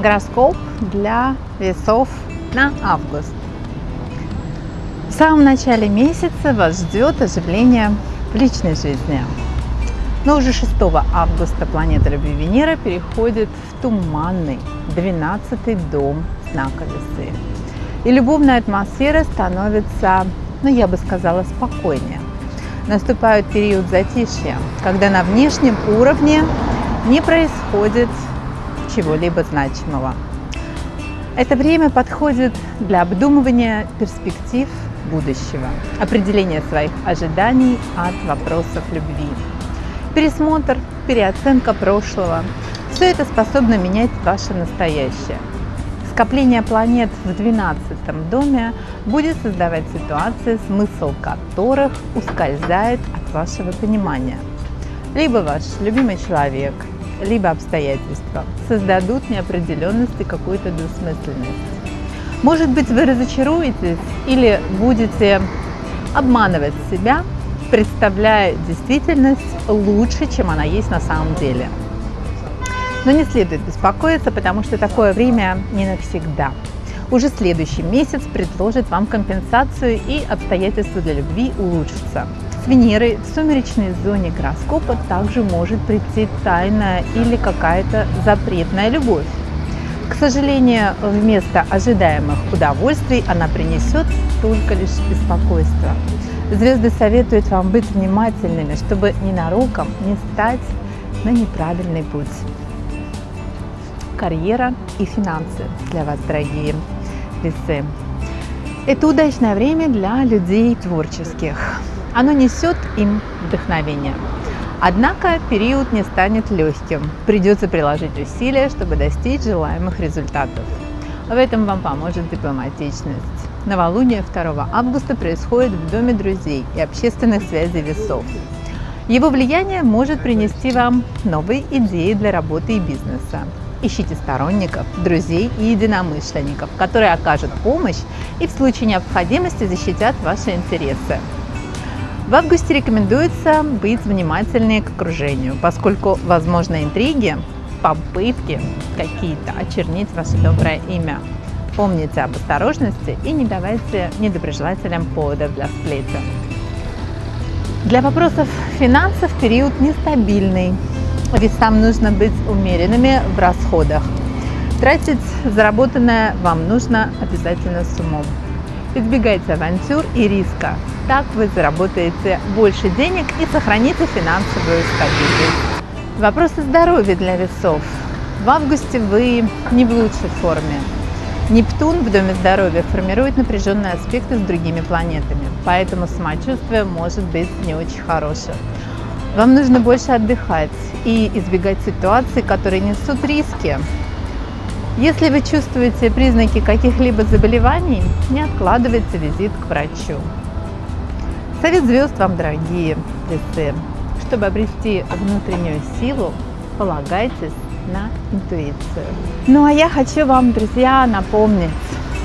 Гороскоп для весов на август. В самом начале месяца вас ждет оживление в личной жизни. Но уже 6 августа планета Любви Венера переходит в туманный 12 дом знака Весы. И любовная атмосфера становится, ну я бы сказала, спокойнее. Наступает период затишья, когда на внешнем уровне не происходит чего-либо значимого. Это время подходит для обдумывания перспектив будущего, определения своих ожиданий от вопросов любви. Пересмотр, переоценка прошлого – все это способно менять ваше настоящее. Скопление планет в 12 доме будет создавать ситуации, смысл которых ускользает от вашего понимания. Либо ваш любимый человек, либо обстоятельства создадут неопределенность и какую-то двусмысленность. Может быть, вы разочаруетесь или будете обманывать себя, представляя действительность лучше, чем она есть на самом деле. Но не следует беспокоиться, потому что такое время не навсегда. Уже следующий месяц предложит вам компенсацию и обстоятельства для любви улучшатся. С Венерой в сумеречной зоне гороскопа также может прийти тайная или какая-то запретная любовь. К сожалению, вместо ожидаемых удовольствий она принесет только лишь беспокойство. Звезды советуют вам быть внимательными, чтобы ненароком не стать на неправильный путь. Карьера и финансы для вас, дорогие весы. Это удачное время для людей творческих оно несет им вдохновение. Однако период не станет легким. Придется приложить усилия, чтобы достичь желаемых результатов. В этом вам поможет дипломатичность. Новолуние 2 августа происходит в Доме друзей и общественных связей весов. Его влияние может принести вам новые идеи для работы и бизнеса. Ищите сторонников, друзей и единомышленников, которые окажут помощь и в случае необходимости защитят ваши интересы. В августе рекомендуется быть внимательнее к окружению, поскольку возможны интриги, попытки какие-то очернить ваше доброе имя. Помните об осторожности и не давайте недоброжелателям поводов для сплетен. Для вопросов финансов период нестабильный, ведь там нужно быть умеренными в расходах. Тратить заработанное вам нужно обязательно с умом. Избегайте авантюр и риска. Так вы заработаете больше денег и сохраните финансовую стабильность. Вопросы здоровья для весов. В августе вы не в лучшей форме. Нептун в Доме здоровья формирует напряженные аспекты с другими планетами, поэтому самочувствие может быть не очень хорошим. Вам нужно больше отдыхать и избегать ситуаций, которые несут риски, если вы чувствуете признаки каких-либо заболеваний, не откладывайте визит к врачу. Совет звезд вам, дорогие весы. Чтобы обрести внутреннюю силу, полагайтесь на интуицию. Ну а я хочу вам, друзья, напомнить,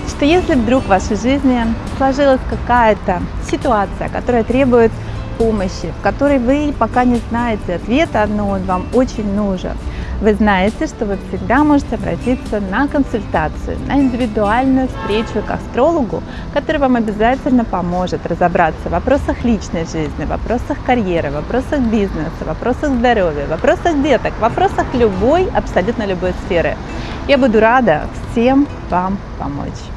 что если вдруг в вашей жизни сложилась какая-то ситуация, которая требует помощи, в которой вы пока не знаете ответа, но он вам очень нужен, вы знаете, что вы всегда можете обратиться на консультацию, на индивидуальную встречу к астрологу, который вам обязательно поможет разобраться в вопросах личной жизни, в вопросах карьеры, в вопросах бизнеса, в вопросах здоровья, в вопросах деток, в вопросах любой, абсолютно любой сферы. Я буду рада всем вам помочь.